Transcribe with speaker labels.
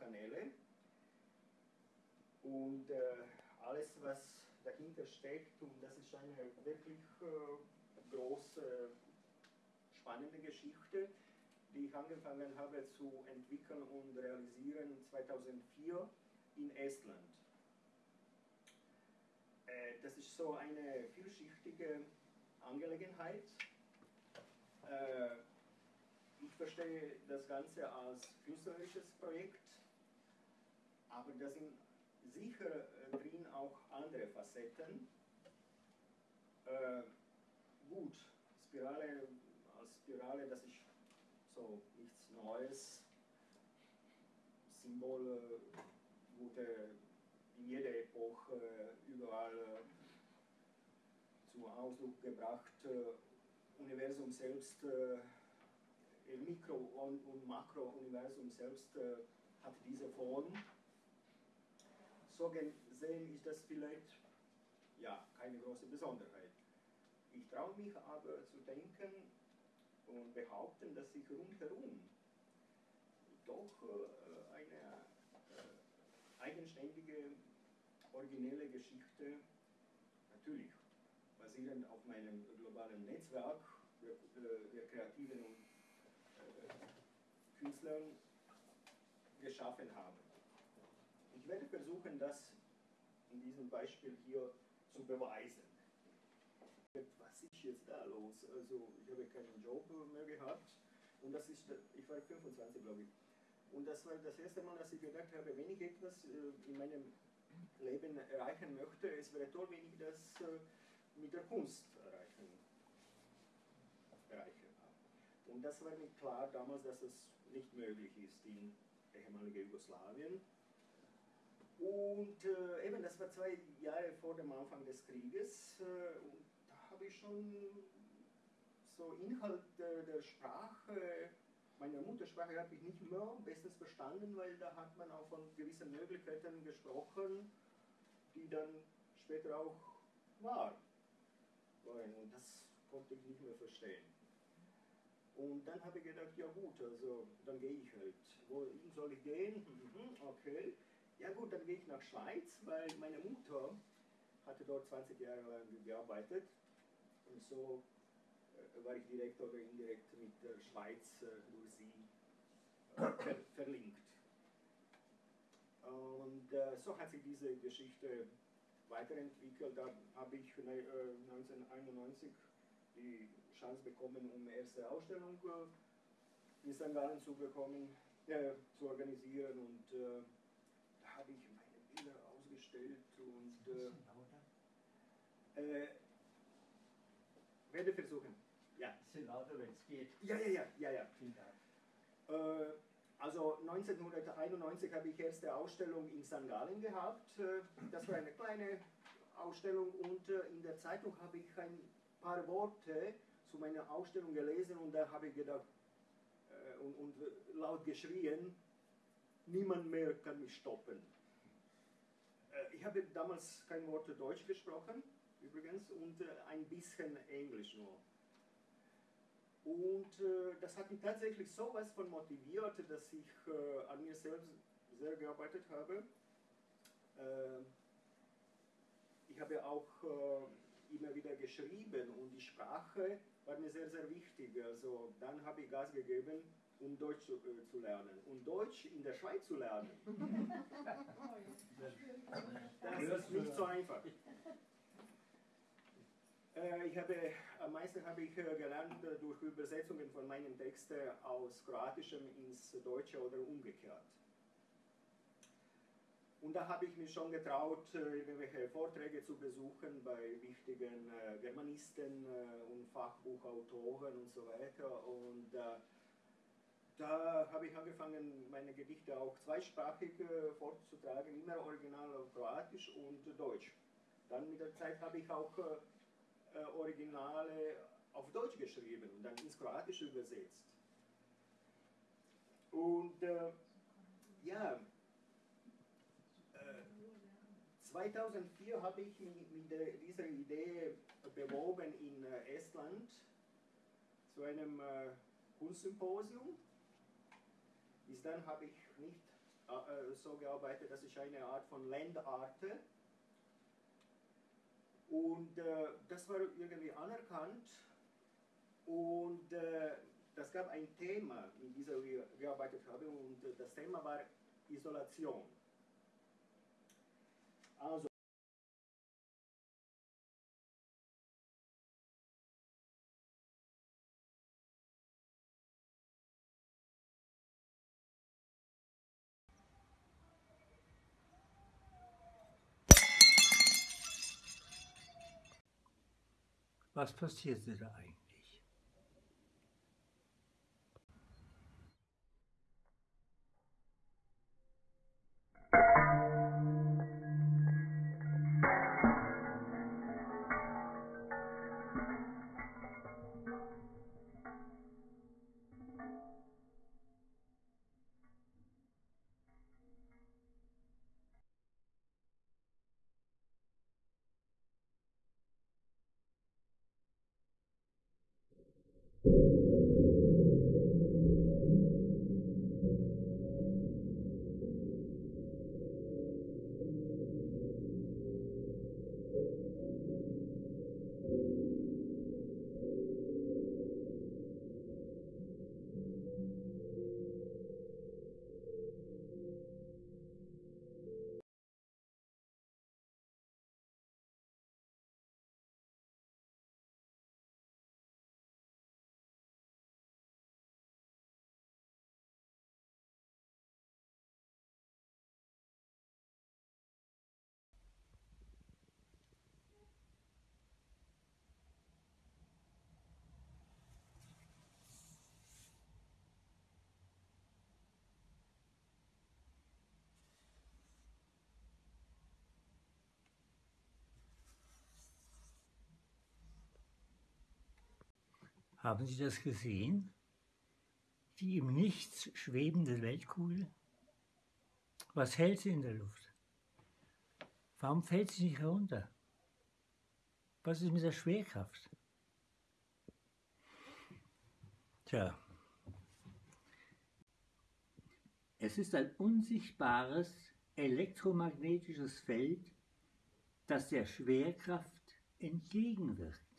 Speaker 1: Kanäle. Und äh, alles, was dahinter steckt, und das ist eine wirklich äh, große, spannende Geschichte, die ich angefangen habe zu entwickeln und realisieren 2004 in Estland. Äh, das ist so eine vielschichtige Angelegenheit. Äh, ich verstehe das Ganze als künstlerisches Projekt, aber da sind sicher äh, drin auch andere Facetten. Äh, gut, Spirale als Spirale, das ist so nichts Neues. Symbole wurde in jeder Epoche überall zum Ausdruck gebracht. Universum selbst Mikro- und, und Makrouniversum selbst äh, hat diese Form. So gesehen ist das vielleicht ja, keine große Besonderheit. Ich traue mich aber zu denken und behaupten, dass sich rundherum doch äh, eine äh, eigenständige, originelle Geschichte, natürlich basierend auf meinem globalen Netzwerk der, der kreativen Künstlern geschaffen haben. Ich werde versuchen, das in diesem Beispiel hier zu beweisen. Was ist jetzt da los? Also ich habe keinen Job mehr gehabt und das ist, ich war 25 glaube ich. Und das war das erste Mal, dass ich gedacht habe, wenn ich etwas äh, in meinem Leben erreichen möchte, es wäre toll, wenn ich das äh, mit der Kunst erreichen, erreiche. Und das war mir klar damals, dass es nicht möglich ist in ehemaliger Jugoslawien. Und äh, eben, das war zwei Jahre vor dem Anfang des Krieges. Äh, und da habe ich schon so Inhalt der, der Sprache, meiner Muttersprache habe ich nicht mehr bestens verstanden, weil da hat man auch von gewissen Möglichkeiten gesprochen, die dann später auch waren. Und das konnte ich nicht mehr verstehen. Und dann habe ich gedacht, ja gut, also dann gehe ich halt. Wohin soll ich gehen? Mhm, okay. Ja gut, dann gehe ich nach Schweiz, weil meine Mutter hatte dort 20 Jahre lang gearbeitet. Und so äh, war ich direkt oder indirekt mit der Schweiz äh, durch sie äh, ver verlinkt. Und so hat sich diese Geschichte weiterentwickelt. Da habe ich 1991 äh, die Chance bekommen, um erste Ausstellung in St. Gallen zu bekommen, äh, zu organisieren und äh, habe ich meine Bilder ausgestellt und äh, äh, werde versuchen.
Speaker 2: Ja. Bisschen lauter, wenn es geht.
Speaker 1: Ja, ja, ja, ja, ja. Vielen Dank. Äh, also 1991 habe ich erste Ausstellung in St. Gallen gehabt. Äh, das war eine kleine Ausstellung und in der Zeitung habe ich ein paar Worte zu meiner Ausstellung gelesen und da habe ich gedacht äh, und, und, laut geschrien, niemand mehr kann mich stoppen. Äh, ich habe damals kein Wort Deutsch gesprochen, übrigens, und äh, ein bisschen Englisch nur. Und äh, das hat mich tatsächlich so was von motiviert, dass ich an mir selbst sehr gearbeitet habe. Äh, ich habe auch immer wieder geschrieben und die Sprache war mir sehr, sehr wichtig. Also dann habe ich Gas gegeben, um Deutsch zu, äh, zu lernen. Und Deutsch in der Schweiz zu lernen, das ist nicht so einfach. Äh, ich habe, am meisten habe ich äh, gelernt äh, durch Übersetzungen von meinen Texten aus Kroatischem ins Deutsche oder umgekehrt. Und da habe ich mich schon getraut, äh, irgendwelche Vorträge zu besuchen bei wichtigen Germanisten und Fachbuchautoren und so weiter. Und da habe ich angefangen, meine Gedichte auch zweisprachig vorzutragen, immer original auf Kroatisch und Deutsch. Dann mit der Zeit habe ich auch Originale auf Deutsch geschrieben und dann ins Kroatische übersetzt. Und äh, ja, 2004 habe ich mich mit dieser Idee beworben in äh, Estland zu einem äh, Kunstsymposium. Bis dann habe ich nicht äh, so gearbeitet, das ist eine Art von Landarte. Und äh, das war irgendwie anerkannt und äh, das gab ein Thema, in diesem wir gearbeitet haben und äh, das Thema war Isolation. Also
Speaker 2: Was passierte da eigentlich? Haben Sie das gesehen? Die im Nichts schwebende Weltkugel? Was hält sie in der Luft? Warum fällt sie nicht herunter? Was ist mit der Schwerkraft? Tja, es ist ein unsichtbares elektromagnetisches Feld, das der Schwerkraft entgegenwirkt.